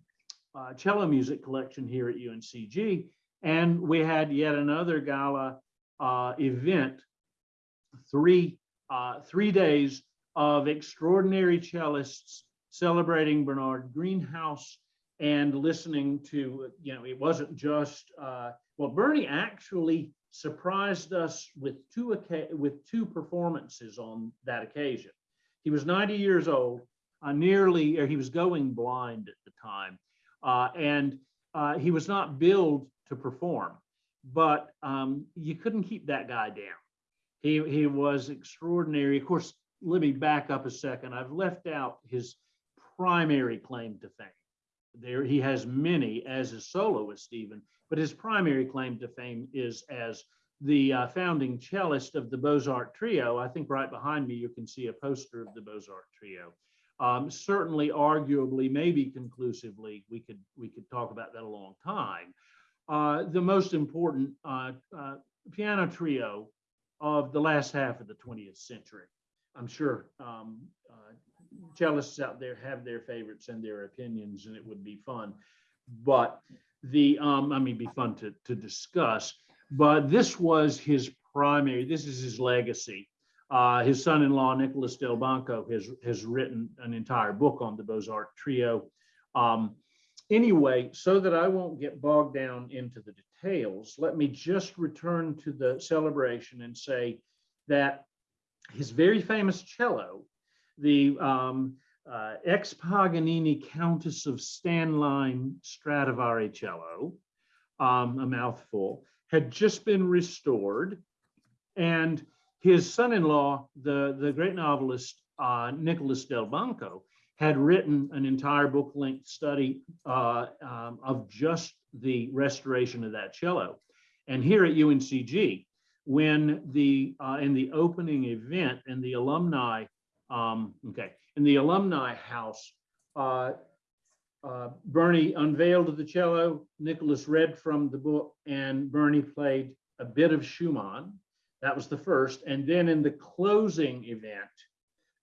uh, cello music collection here at UNCG. And we had yet another gala uh, event, three, uh, three days of extraordinary cellists celebrating Bernard Greenhouse and listening to, you know, it wasn't just, uh, well, Bernie actually surprised us with two, with two performances on that occasion. He was 90 years old, uh, nearly, or he was going blind at the time. Uh, and uh, he was not billed to perform, but um, you couldn't keep that guy down. He, he was extraordinary. Of course, let me back up a second. I've left out his primary claim to fame. There, he has many as a soloist even, but his primary claim to fame is as the uh, founding cellist of the Beaux-Arts Trio. I think right behind me, you can see a poster of the Beaux-Arts Trio. Um, certainly, arguably, maybe conclusively, we could we could talk about that a long time. Uh, the most important uh, uh, piano trio of the last half of the 20th century. I'm sure um, uh, cellists out there have their favorites and their opinions, and it would be fun. But the um, I mean, be fun to to discuss. But this was his primary. This is his legacy. Uh, his son-in-law, Nicholas Delbanco, has, has written an entire book on the Beaux-Arts trio. Um, anyway, so that I won't get bogged down into the details, let me just return to the celebration and say that his very famous cello, the um, uh, ex Paganini Countess of Stainlein Stradivari cello, um, a mouthful, had just been restored. And his son-in-law, the, the great novelist uh, Nicholas Delbanco, had written an entire book-length study uh, um, of just the restoration of that cello. And here at UNCG, when the uh, in the opening event in the alumni, um, okay, in the alumni house, uh, uh, Bernie unveiled the cello. Nicholas read from the book, and Bernie played a bit of Schumann. That was the first. And then in the closing event,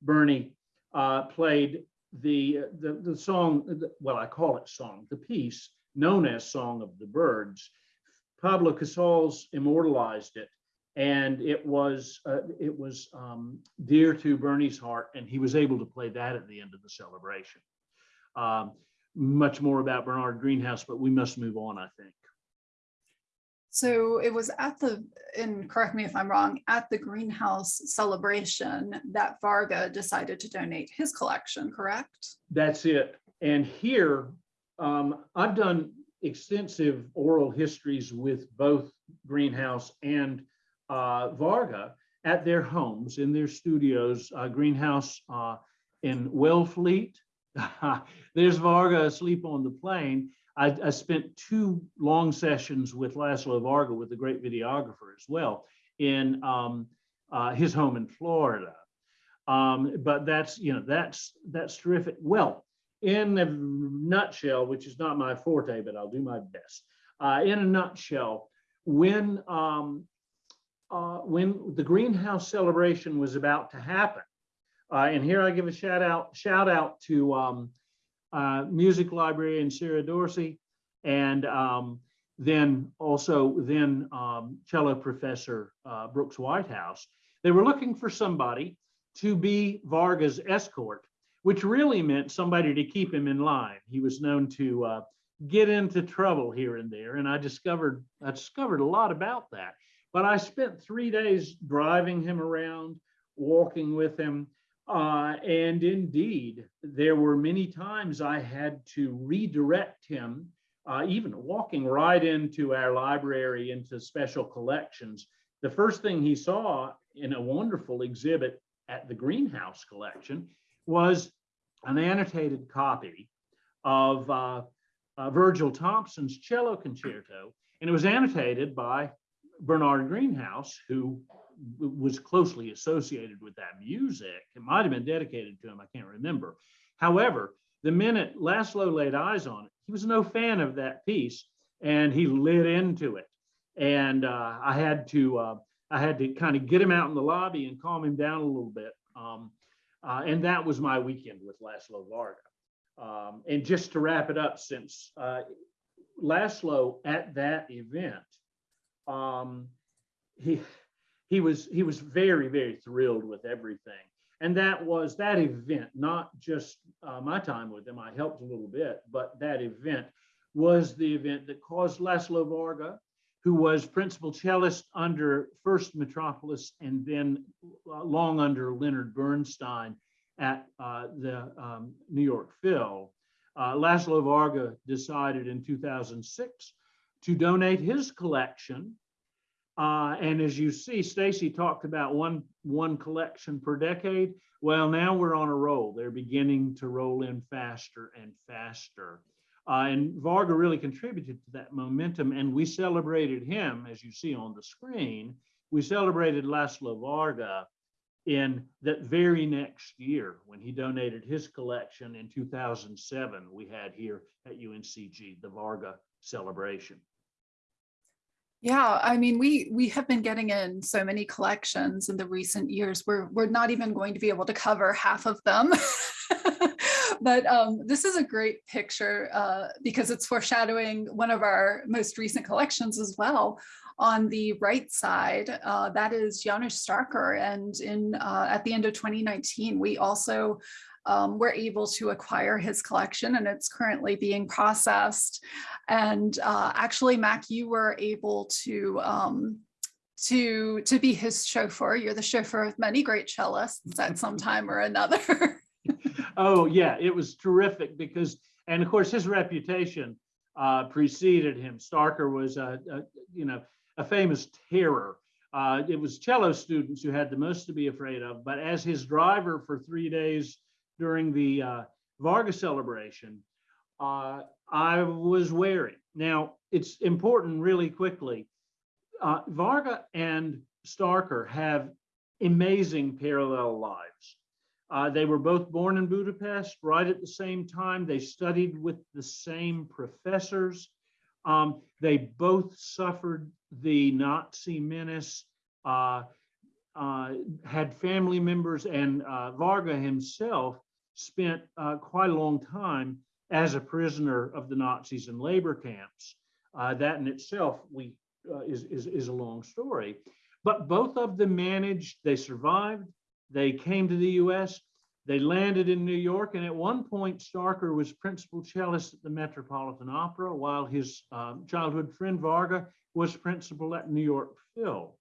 Bernie uh, played the, the, the song, well, I call it song, the piece known as Song of the Birds. Pablo Casals immortalized it. And it was uh, it was um, dear to Bernie's heart, and he was able to play that at the end of the celebration. Um, much more about Bernard Greenhouse, but we must move on, I think. So it was at the, and correct me if I'm wrong, at the greenhouse celebration that Varga decided to donate his collection, correct? That's it. And here, um, I've done extensive oral histories with both Greenhouse and uh, Varga at their homes, in their studios. Uh, Greenhouse uh, in Wellfleet. [LAUGHS] There's Varga asleep on the plane. I, I spent two long sessions with Laszlo Varga, with the great videographer as well, in um, uh, his home in Florida. Um, but that's you know that's that's terrific. Well, in a nutshell, which is not my forte, but I'll do my best. Uh, in a nutshell, when um, uh, when the greenhouse celebration was about to happen, uh, and here I give a shout out shout out to um, uh, music librarian Sarah Dorsey, and um, then also then um, cello professor uh, Brooks Whitehouse. They were looking for somebody to be Varga's escort, which really meant somebody to keep him in line. He was known to uh, get into trouble here and there, and I discovered I discovered a lot about that. But I spent three days driving him around, walking with him, uh, and indeed, there were many times I had to redirect him, uh, even walking right into our library, into special collections. The first thing he saw in a wonderful exhibit at the Greenhouse collection was an annotated copy of uh, uh, Virgil Thomson's cello concerto, and it was annotated by Bernard Greenhouse, who was closely associated with that music. It might have been dedicated to him, I can't remember. However, the minute Laszlo laid eyes on it, he was no fan of that piece, and he lit into it. And uh, I had to uh, I had to kind of get him out in the lobby and calm him down a little bit. Um, uh, and that was my weekend with Laszlo Varga. Um, and just to wrap it up, since uh, Laszlo at that event, um, he he was he was very very thrilled with everything, and that was that event, not just uh, my time with him. I helped a little bit, but that event was the event that caused Laszlo Varga, who was principal cellist under first Mitropoulos and then uh, long under Leonard Bernstein at uh, the um, New York Phil. Uh, Laszlo Varga decided in 2006 to donate his collection. Uh, and as you see, Stacy talked about one, one collection per decade. Well, now we're on a roll. They're beginning to roll in faster and faster. Uh, and Varga really contributed to that momentum, and we celebrated him, as you see on the screen. We celebrated Laszlo Varga in that very next year when he donated his collection in 2007. We had here at UNCG the Varga celebration. Yeah, I mean, we we have been getting in so many collections in the recent years. We're we're not even going to be able to cover half of them. [LAUGHS] but um, this is a great picture uh, because it's foreshadowing one of our most recent collections as well. On the right side, uh, that is Janos Starker, and in uh, at the end of 2019, we also um, were able to acquire his collection and it's currently being processed. And uh, actually, Mac, you were able to um, to to be his chauffeur. You're the chauffeur of many great cellists at some [LAUGHS] time or another. [LAUGHS] oh yeah, it was terrific because, and of course, his reputation uh, preceded him. Starker was a, a you know a famous terror. Uh, it was cello students who had the most to be afraid of. But as his driver for three days during the uh, Varga celebration, uh, I was wary. Now, it's important really quickly. Uh, Varga and Starker have amazing parallel lives. Uh, they were both born in Budapest right at the same time. They studied with the same professors. Um, they both suffered the Nazi menace, uh, uh, had family members, and uh, Varga himself spent uh, quite a long time as a prisoner of the Nazis in labor camps. Uh, that in itself we, uh, is, is, is a long story. But both of them managed, they survived, they came to the US, they landed in New York, and at one point, Starker was principal cellist at the Metropolitan Opera, while his um, childhood friend Varga was principal at New York Phil.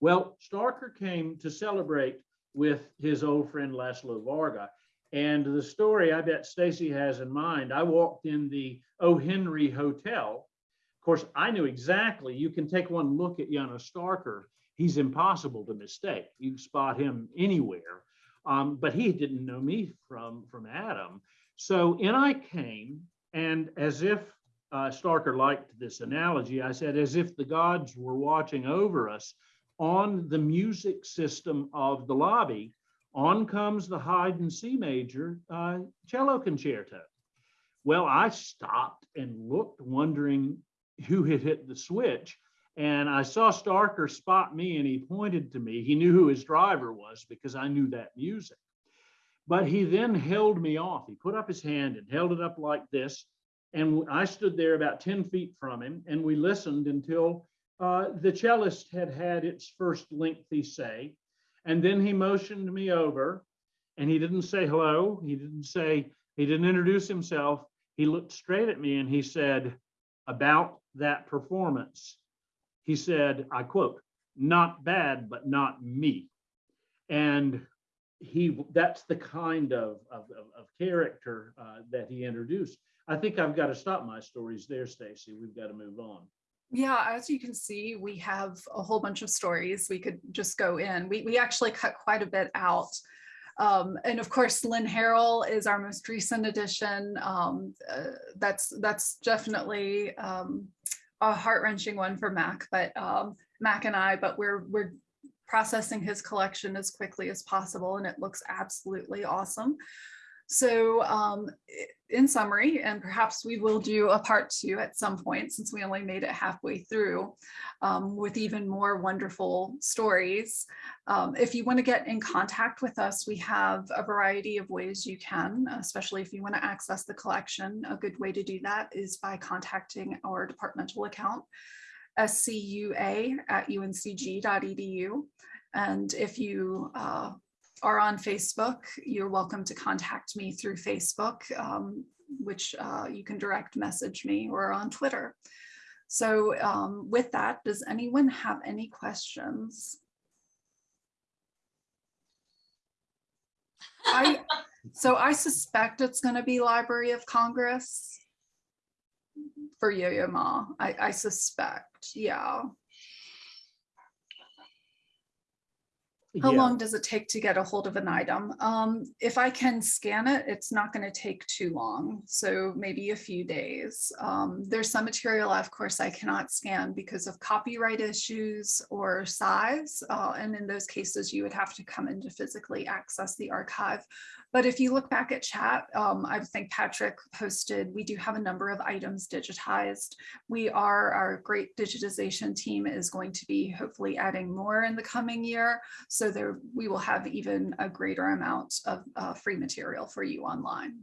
Well, Starker came to celebrate with his old friend Laszlo Varga, and the story I bet Stacy has in mind, I walked in the O. Henry Hotel. Of course, I knew exactly, you can take one look at Janos Starker. He's impossible to mistake. You spot him anywhere. Um, but he didn't know me from, from Adam. So in I came, and as if uh, Starker liked this analogy, I said, as if the gods were watching over us on the music system of the lobby, on comes the Haydn C major uh, cello concerto. Well, I stopped and looked, wondering who had hit the switch. And I saw Starker spot me and he pointed to me. He knew who his driver was because I knew that music. But he then held me off. He put up his hand and held it up like this. And I stood there about 10 feet from him and we listened until uh, the cellist had had its first lengthy say. And then he motioned me over and he didn't say hello. He didn't say, he didn't introduce himself. He looked straight at me and he said, about that performance, he said, I quote, not bad, but not me. And he, that's the kind of, of, of character uh, that he introduced. I think I've got to stop my stories there, Stacy. We've got to move on. Yeah, as you can see, we have a whole bunch of stories we could just go in. We, we actually cut quite a bit out. Um, and of course, Lynn Harrell is our most recent addition. Um, uh, that's that's definitely um, a heart wrenching one for Mac, but um, Mac and I. But we're we're processing his collection as quickly as possible, and it looks absolutely awesome. So um, in summary, and perhaps we will do a part two at some point since we only made it halfway through um, with even more wonderful stories. Um, if you want to get in contact with us, we have a variety of ways you can, especially if you want to access the collection. A good way to do that is by contacting our departmental account, scua at uncg.edu. And if you uh, are on Facebook, you're welcome to contact me through Facebook, um, which uh, you can direct message me or on Twitter. So um, with that, does anyone have any questions? I, so I suspect it's going to be Library of Congress for Yo-Yo Ma. I, I suspect, yeah. How Yeah. long does it take to get a hold of an item? Um, if I can scan it, it's not going to take too long. So maybe a few days. Um, there's some material, of course, I cannot scan because of copyright issues or size. Uh, and in those cases, you would have to come in to physically access the archive. But if you look back at chat, um, I think Patrick posted, we do have a number of items digitized. We are, our great digitization team is going to be hopefully adding more in the coming year. So there, we will have even a greater amount of uh, free material for you online.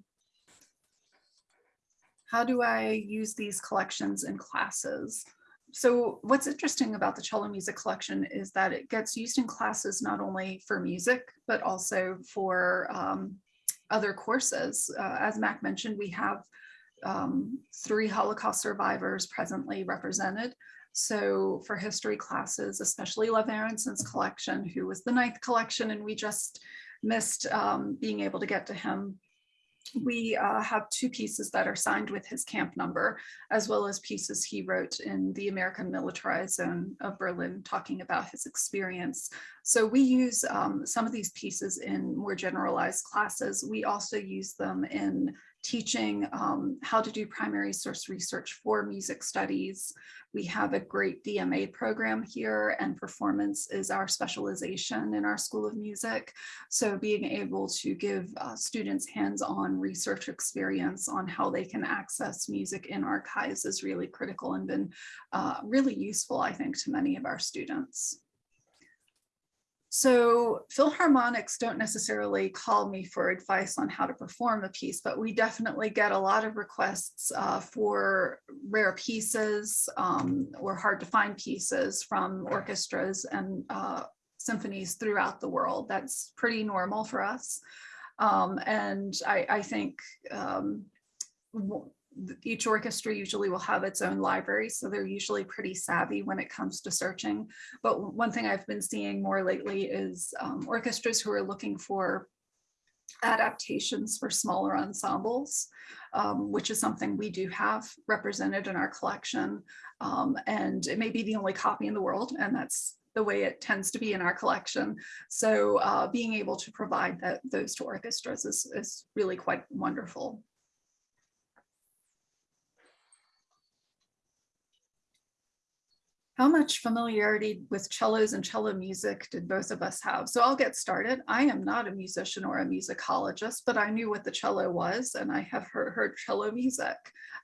How do I use these collections in classes? So what's interesting about the cello music collection is that it gets used in classes not only for music, but also for um, other courses. Uh, as Mac mentioned, we have um, three Holocaust survivors presently represented. So for history classes, especially Lev Aronson's collection, who was the ninth collection, and we just missed um, being able to get to him. We uh, have two pieces that are signed with his camp number, as well as pieces he wrote in the American militarized zone of Berlin, talking about his experience. So we use um, some of these pieces in more generalized classes. We also use them in teaching um, how to do primary source research for music studies. We have a great DMA program here and performance is our specialization in our School of Music. So being able to give uh, students hands-on research experience on how they can access music in archives is really critical and been uh, really useful, I think, to many of our students. So Philharmonics don't necessarily call me for advice on how to perform a piece, but we definitely get a lot of requests uh, for rare pieces um, or hard to find pieces from orchestras and uh, symphonies throughout the world. That's pretty normal for us. Um, and I, I think um, each orchestra usually will have its own library, so they're usually pretty savvy when it comes to searching. But one thing I've been seeing more lately is um, orchestras who are looking for adaptations for smaller ensembles, um, which is something we do have represented in our collection. Um, and it may be the only copy in the world, and that's the way it tends to be in our collection. So uh, being able to provide that, those to orchestras is, is really quite wonderful. How much familiarity with cellos and cello music did both of us have? So I'll get started. I am not a musician or a musicologist, but I knew what the cello was and I have heard, heard cello music.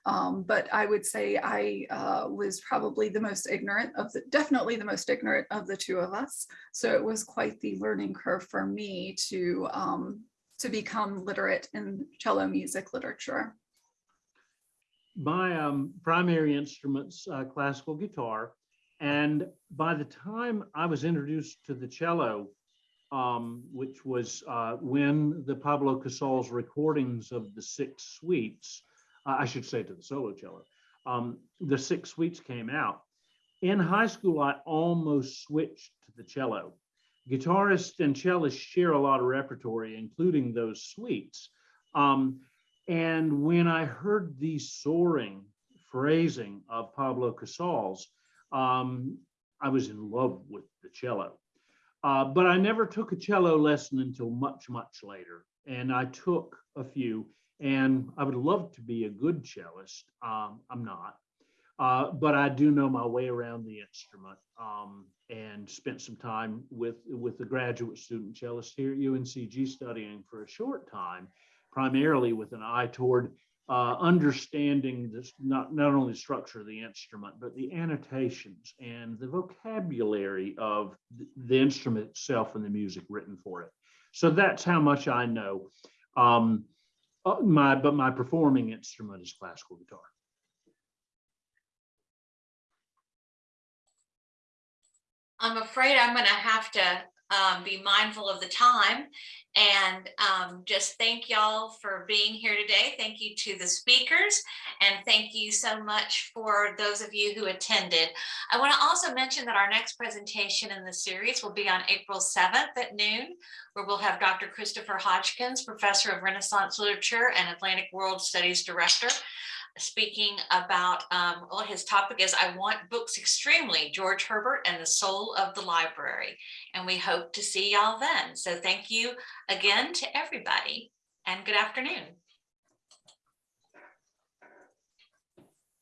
Um, but I would say I uh, was probably the most ignorant of the, definitely the most ignorant of the two of us. So it was quite the learning curve for me to, um, to become literate in cello music literature. my um, primary instruments, uh, classical guitar. And by the time I was introduced to the cello, um, which was uh, when the Pablo Casals recordings of the six suites, uh, I should say to the solo cello, um, the six suites came out. In high school, I almost switched to the cello. Guitarists and cellists share a lot of repertory, including those suites. Um, and when I heard the soaring phrasing of Pablo Casals, um, I was in love with the cello. Uh, but I never took a cello lesson until much, much later. And I took a few, and I would love to be a good cellist. Um, I'm not. Uh, but I do know my way around the instrument um, and spent some time with, with a graduate student cellist here at UNCG studying for a short time, primarily with an eye toward uh, understanding this, not, not only the structure of the instrument, but the annotations and the vocabulary of th- the instrument itself and the music written for it. So that's how much I know. Um, uh, my, but my performing instrument is classical guitar. I'm afraid I'm gonna have to um, be mindful of the time and um, just thank y'all for being here today. Thank you to the speakers and thank you so much for those of you who attended. I want to also mention that our next presentation in the series will be on April 7th at noon, where we'll have Dr. Christopher Hodgkins, Professor of Renaissance Literature and Atlantic World Studies Director, speaking about, um, well, his topic is I Want Books Extremely, George Herbert and the Soul of the Library. And we hope to see y'all then. So thank you again to everybody and good afternoon.